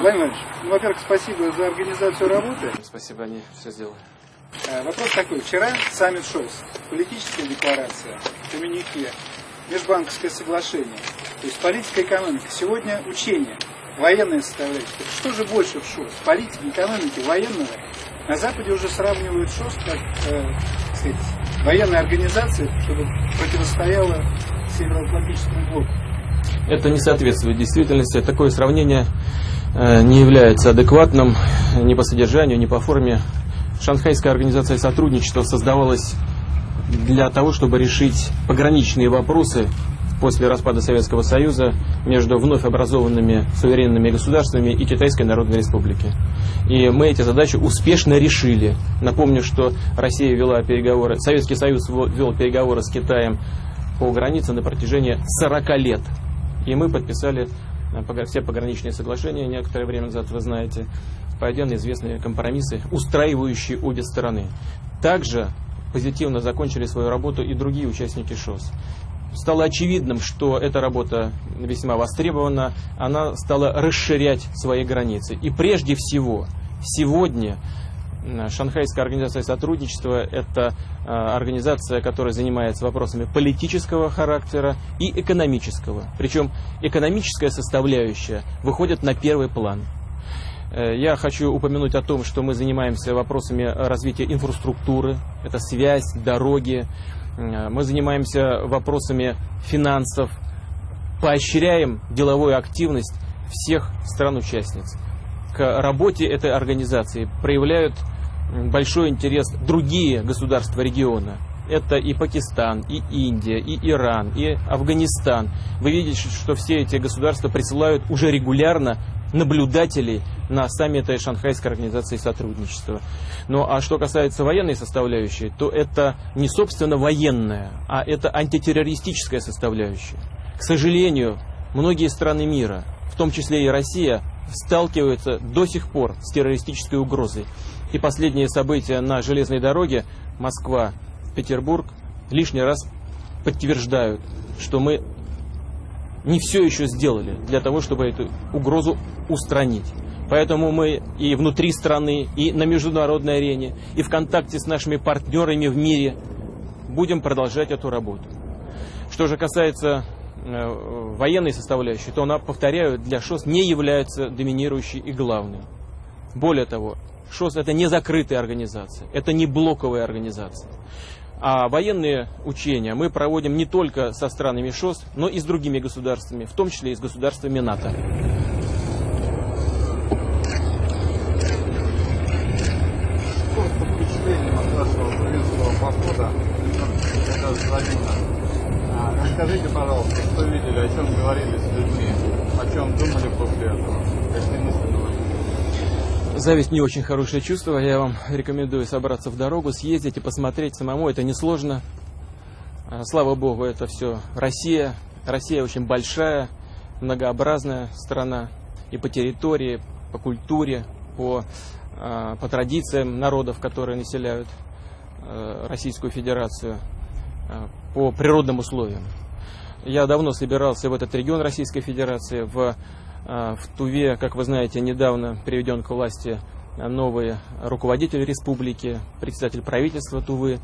Владимир Иванович, ну, во-первых, спасибо за организацию работы. Спасибо, они все сделали. Э, Вопрос такой. Вчера саммит ШОС, политическая декларация, коммюнике, межбанковское соглашение, то есть политика и экономика. Сегодня учение, военная составляющая. Что же больше в ШОС? Политики, экономики, военного? На Западе уже сравнивают ШОС как э, сказать, военная организация, чтобы противостояла Североатлантическому блоку. Это не соответствует действительности. Такое сравнение не является адекватным ни по содержанию, ни по форме. Шанхайская организация сотрудничества создавалась для того, чтобы решить пограничные вопросы после распада Советского Союза между вновь образованными суверенными государствами и Китайской Народной Республики. И мы эти задачи успешно решили. Напомню, что Россия вела переговоры, Советский Союз вел переговоры с Китаем по границе на протяжении 40 лет. И мы подписали э, все пограничные соглашения некоторое время назад, вы знаете, пойдя на известные компромиссы, устраивающие обе стороны. Также позитивно закончили свою работу и другие участники ШОС. Стало очевидным, что эта работа весьма востребована, она стала расширять свои границы. И прежде всего, сегодня Шанхайская организация сотрудничества – это э, организация, которая занимается вопросами политического характера и экономического. Причем экономическая составляющая выходит на первый план. Э, Я хочу упомянуть о том, что мы занимаемся вопросами развития инфраструктуры, это связь, дороги. Э, Мы занимаемся вопросами финансов, поощряем деловую активность всех стран-участниц. К работе этой организации проявляют большой интерес другие государства региона. Это и Пакистан, и Индия, и Иран, и Афганистан. Вы видите, что все эти государства присылают уже регулярно наблюдателей на саммиты Шанхайской организации сотрудничества. Ну а что касается военной составляющей, то это не собственно военная, а это антитеррористическая составляющая. К сожалению, многие страны мира, в том числе и Россия, сталкиваются до сих пор с террористической угрозой. И последние события на железной дороге Москва-Петербург лишний раз подтверждают, что мы не все еще сделали для того, чтобы эту угрозу устранить. Поэтому мы и внутри страны, и на международной арене, и в контакте с нашими партнерами в мире будем продолжать эту работу. Что же касается э, военной составляющей, то она, повторяю, для ШОС не является доминирующей и главной. Более того, ШОС это не закрытая организация, это не блоковая организация. А военные учения мы проводим не только со странами ШОС, но и с другими государствами, в том числе и с государствами НАТО. Расскажите, пожалуйста, что видели, о чем говорили с людьми, о чем думали после этого, какие мысли? Зависть не очень хорошее чувство. Я вам рекомендую собраться в дорогу, съездить и посмотреть самому. Это несложно. А, Слава богу, это все Россия. Россия очень большая, многообразная страна. И по территории, по культуре, по, а, по традициям народов, которые населяют э, Российскую Федерацию, а, по природным условиям. Я давно собирался в этот регион Российской Федерации, в а, В Туве, как вы знаете, недавно приведен к власти новый руководитель республики, председатель правительства Тувы.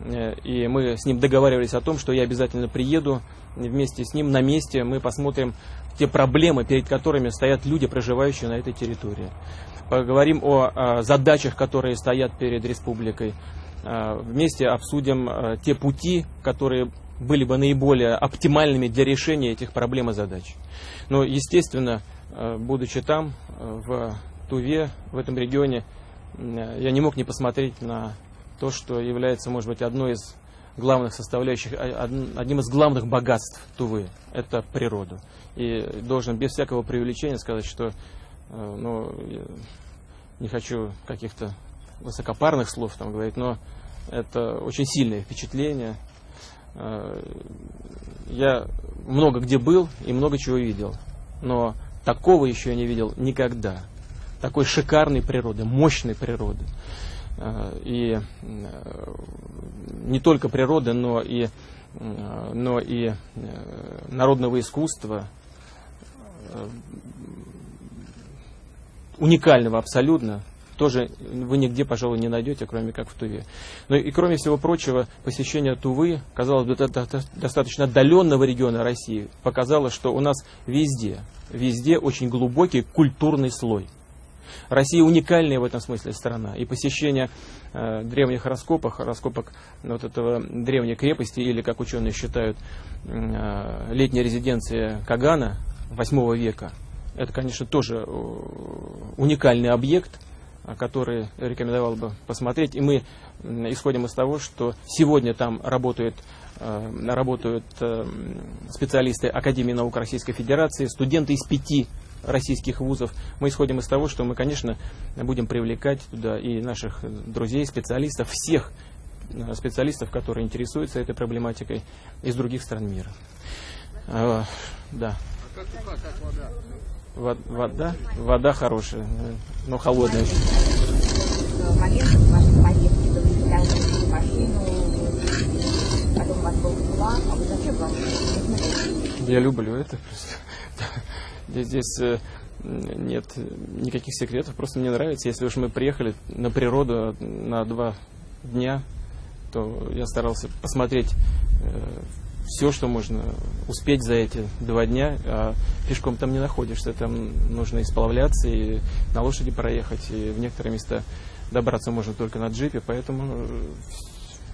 Э, И мы с ним договаривались о том, что я обязательно приеду вместе с ним на месте. Мы посмотрим те проблемы, перед которыми стоят люди, проживающие на этой территории. Поговорим о а, задачах, которые стоят перед республикой. А, Вместе обсудим а, те пути, которые были бы наиболее оптимальными для решения этих проблем и задач. Но, естественно, э, будучи там, э, в Туве, в этом регионе, э, я не мог не посмотреть на то, что является, может быть, одной из главных составляющих, а- од- одним из главных богатств Тувы. Это природу. И должен без всякого преувеличения сказать, что ну, не хочу каких-то высокопарных слов там говорить, но это очень сильное впечатление. Э, Я много где был и много чего видел, но такого еще я не видел никогда. Такой шикарной природы, мощной природы. Э, И э, не только природы, но и, но и народного искусства, уникального абсолютно, тоже вы нигде, пожалуй, не найдете, кроме как в Туве. Ну и кроме всего прочего, посещение Тувы, казалось бы, достаточно отдаленного региона России, показало, что у нас везде, везде очень глубокий культурный слой. Россия уникальная в этом смысле страна. И посещение э, древних раскопок, раскопок вот этого древней крепости, или, как ученые считают, э, летняя резиденция Кагана 8 века, это, конечно, тоже э, уникальный объект, который рекомендовал бы посмотреть. И мы исходим из того, что сегодня там работают, э, работают э, специалисты Академии наук Российской Федерации, студенты из пяти российских вузов. Мы исходим из того, что мы, конечно, будем привлекать туда и наших друзей, специалистов, всех э, специалистов, которые интересуются этой проблематикой из других стран мира. Да. А как, как вода? Вода, вода хорошая, но холодная. Я люблю это просто. Здесь э, нет никаких секретов, просто мне нравится. Если уж мы приехали на природу на два дня, то я старался посмотреть э, все, что можно успеть за эти два дня, а пешком там не находишься, там нужно и сплавляться, и на лошади проехать, и в некоторые места добраться можно только на джипе, поэтому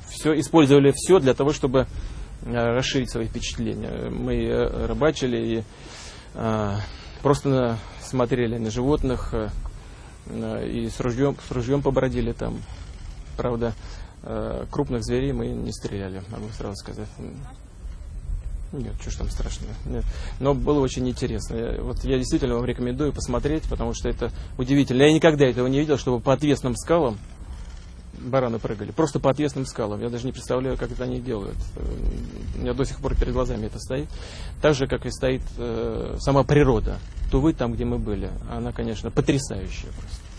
все, использовали все для того, чтобы э, расширить свои впечатления. Мы э, рыбачили и а, просто смотрели на животных а, и с ружьем, с ружьем побродили там. Правда, крупных зверей мы не стреляли, могу сразу сказать. Нет, что ж там страшного. Нет. Но было очень интересно. Я, вот я действительно вам рекомендую посмотреть, потому что это удивительно. Я никогда этого не видел, чтобы по отвесным скалам бараны прыгали. Просто по отвесным скалам. Я даже не представляю, как это они делают. У меня до сих пор перед глазами это стоит. Так же, как и стоит э, сама природа. Тувы, там, где мы были, она, конечно, потрясающая просто.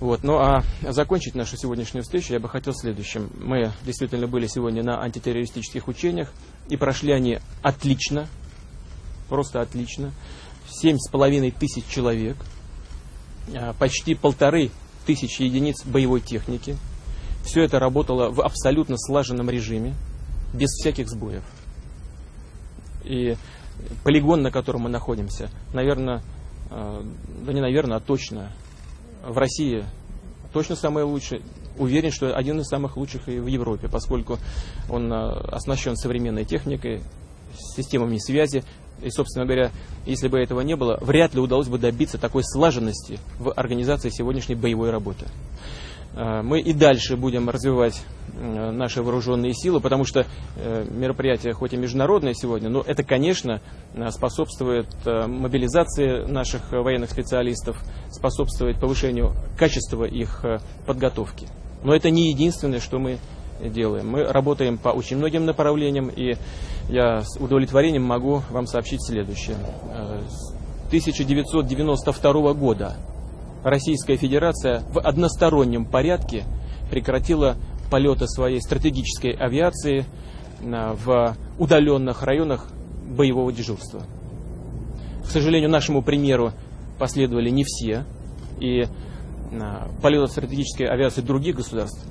Вот. Ну а закончить нашу сегодняшнюю встречу я бы хотел следующим. Мы действительно были сегодня на антитеррористических учениях, и прошли они отлично, просто отлично. Семь с половиной тысяч человек, а, почти полторы тысячи единиц боевой техники. Все это работало в абсолютно слаженном режиме, без всяких сбоев. И полигон, на котором мы находимся, наверное, а, да не наверное, а точно в России точно самое лучшее. Уверен, что один из самых лучших и в Европе, поскольку он э, оснащен современной техникой, системами связи. И, собственно говоря, если бы этого не было, вряд ли удалось бы добиться такой слаженности в организации сегодняшней боевой работы. Э, мы и дальше будем развивать э, наши вооруженные силы, потому что э, мероприятие хоть и международное сегодня, но это, конечно, способствует мобилизации наших военных специалистов, способствует повышению качества их подготовки. Но это не единственное, что мы делаем. Мы работаем по очень многим направлениям, и я с удовлетворением могу вам сообщить следующее. С 1992 года Российская Федерация в одностороннем порядке прекратила полеты своей стратегической авиации в удаленных районах боевого дежурства. К сожалению, нашему примеру последовали не все, и полеты стратегической авиации других государств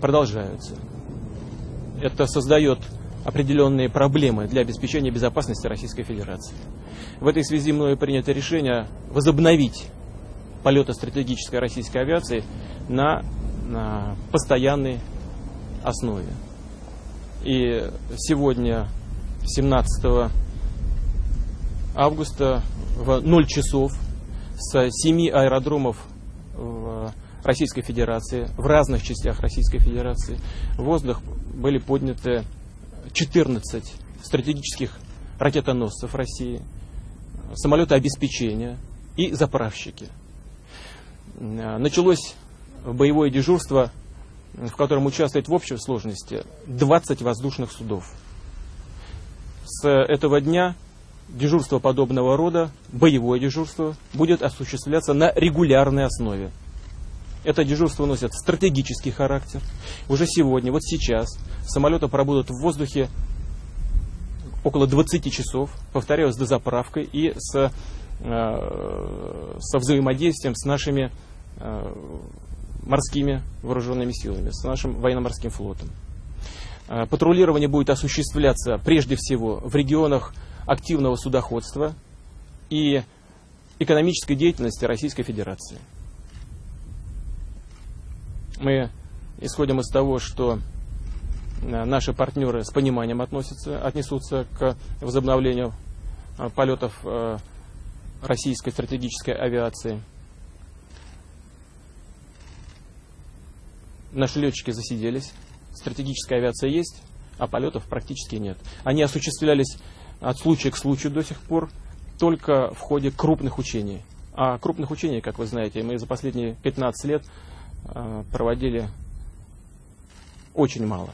продолжаются. Это создает определенные проблемы для обеспечения безопасности Российской Федерации. В этой связи мною принято решение возобновить полета стратегической российской авиации на, на постоянной основе. И сегодня, 17 августа, в 0 часов с 7 аэродромов в Российской Федерации, в разных частях Российской Федерации, в воздух были подняты 14 стратегических ракетоносцев России, самолеты обеспечения и заправщики. Э, началось боевое дежурство, в котором участвует в общей сложности 20 воздушных судов. С этого дня дежурство подобного рода, боевое дежурство, будет осуществляться на регулярной основе. Это дежурство носит стратегический характер. Уже сегодня, вот сейчас, самолеты пробудут в воздухе около 20 часов, повторяю, с дозаправкой и с со взаимодействием с нашими морскими вооруженными силами, с нашим военно-морским флотом. Патрулирование будет осуществляться прежде всего в регионах активного судоходства и экономической деятельности Российской Федерации. Мы исходим из того, что э, наши партнеры с пониманием относятся, отнесутся к возобновлению э, полетов э, российской стратегической авиации. Наши летчики засиделись, стратегическая авиация есть, а полетов практически нет. Они осуществлялись от случая к случаю до сих пор только в ходе крупных учений. А крупных учений, как вы знаете, мы за последние 15 лет э, проводили очень мало.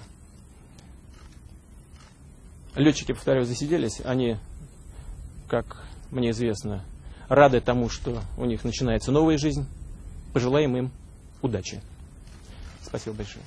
Летчики, повторяю, засиделись, они, как мне известно, рады тому, что у них начинается новая жизнь. Пожелаем им удачи. Спасибо большое.